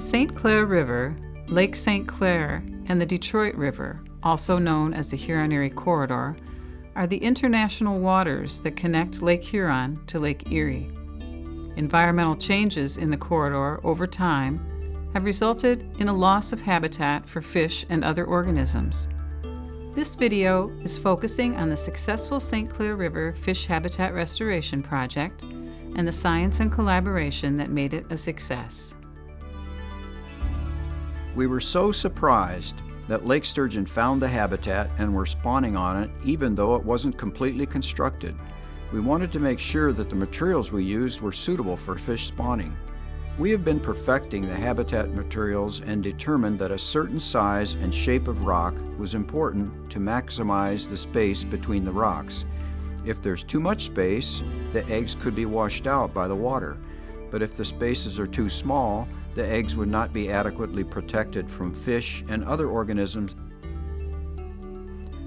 The St. Clair River, Lake St. Clair, and the Detroit River, also known as the Huron-Erie Corridor, are the international waters that connect Lake Huron to Lake Erie. Environmental changes in the corridor over time have resulted in a loss of habitat for fish and other organisms. This video is focusing on the successful St. Clair River Fish Habitat Restoration Project and the science and collaboration that made it a success. We were so surprised that lake sturgeon found the habitat and were spawning on it even though it wasn't completely constructed. We wanted to make sure that the materials we used were suitable for fish spawning. We have been perfecting the habitat materials and determined that a certain size and shape of rock was important to maximize the space between the rocks. If there's too much space, the eggs could be washed out by the water. But if the spaces are too small, the eggs would not be adequately protected from fish and other organisms.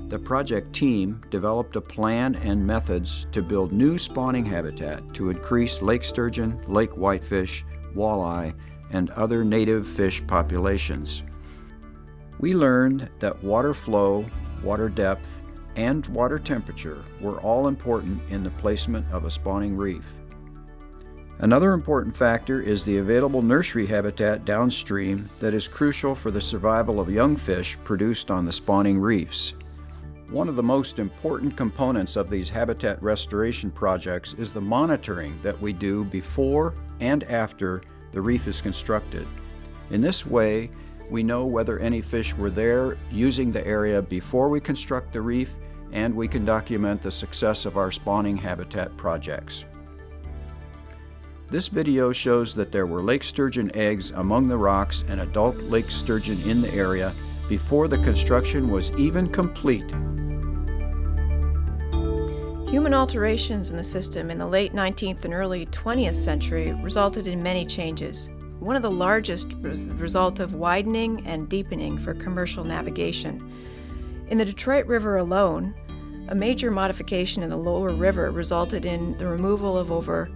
The project team developed a plan and methods to build new spawning habitat to increase lake sturgeon, lake whitefish, walleye, and other native fish populations. We learned that water flow, water depth, and water temperature were all important in the placement of a spawning reef. Another important factor is the available nursery habitat downstream that is crucial for the survival of young fish produced on the spawning reefs. One of the most important components of these habitat restoration projects is the monitoring that we do before and after the reef is constructed. In this way, we know whether any fish were there using the area before we construct the reef and we can document the success of our spawning habitat projects. This video shows that there were lake sturgeon eggs among the rocks and adult lake sturgeon in the area before the construction was even complete. Human alterations in the system in the late 19th and early 20th century resulted in many changes. One of the largest was the result of widening and deepening for commercial navigation. In the Detroit River alone, a major modification in the lower river resulted in the removal of over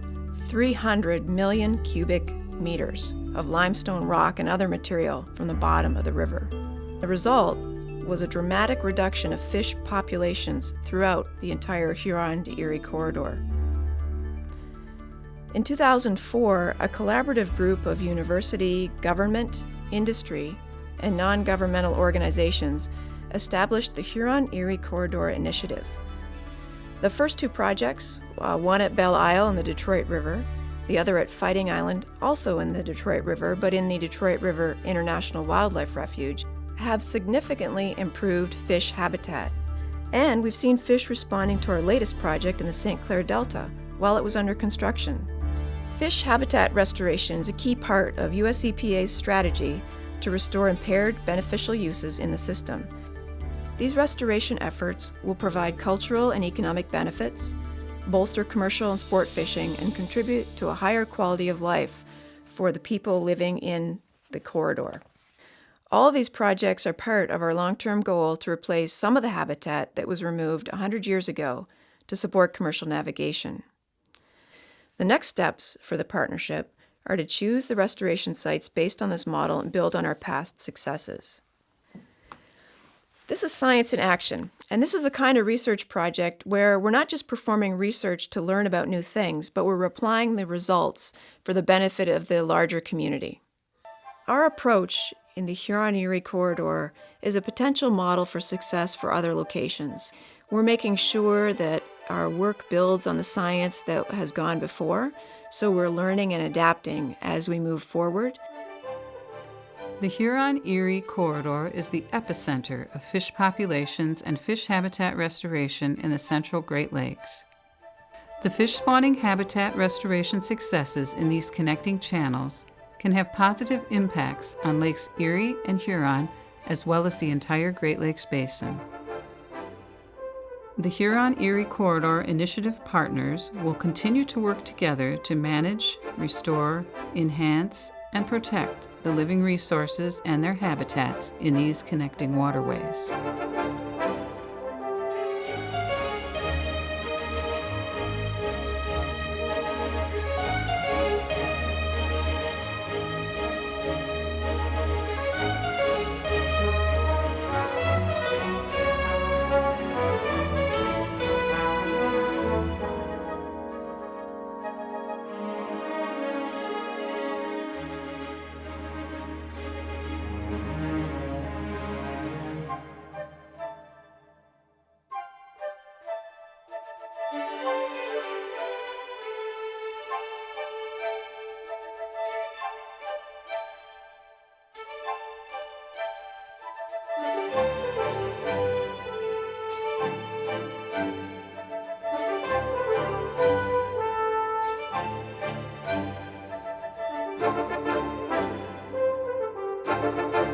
300 million cubic meters of limestone rock and other material from the bottom of the river. The result was a dramatic reduction of fish populations throughout the entire Huron to Erie corridor. In 2004, a collaborative group of university, government, industry, and non-governmental organizations established the Huron-Erie Corridor Initiative. The first two projects, uh, one at Belle Isle in the Detroit River, the other at Fighting Island, also in the Detroit River, but in the Detroit River International Wildlife Refuge, have significantly improved fish habitat. And we've seen fish responding to our latest project in the St. Clair Delta while it was under construction. Fish habitat restoration is a key part of US EPA's strategy to restore impaired beneficial uses in the system. These restoration efforts will provide cultural and economic benefits, bolster commercial and sport fishing, and contribute to a higher quality of life for the people living in the corridor. All of these projects are part of our long-term goal to replace some of the habitat that was removed 100 years ago to support commercial navigation. The next steps for the partnership are to choose the restoration sites based on this model and build on our past successes. This is science in action, and this is the kind of research project where we're not just performing research to learn about new things, but we're applying the results for the benefit of the larger community. Our approach in the Huron-Erie corridor is a potential model for success for other locations. We're making sure that our work builds on the science that has gone before, so we're learning and adapting as we move forward. The Huron-Erie corridor is the epicenter of fish populations and fish habitat restoration in the central Great Lakes. The fish spawning habitat restoration successes in these connecting channels can have positive impacts on Lakes Erie and Huron, as well as the entire Great Lakes Basin. The Huron-Erie Corridor Initiative partners will continue to work together to manage, restore, enhance, and protect the living resources and their habitats in these connecting waterways. Bye.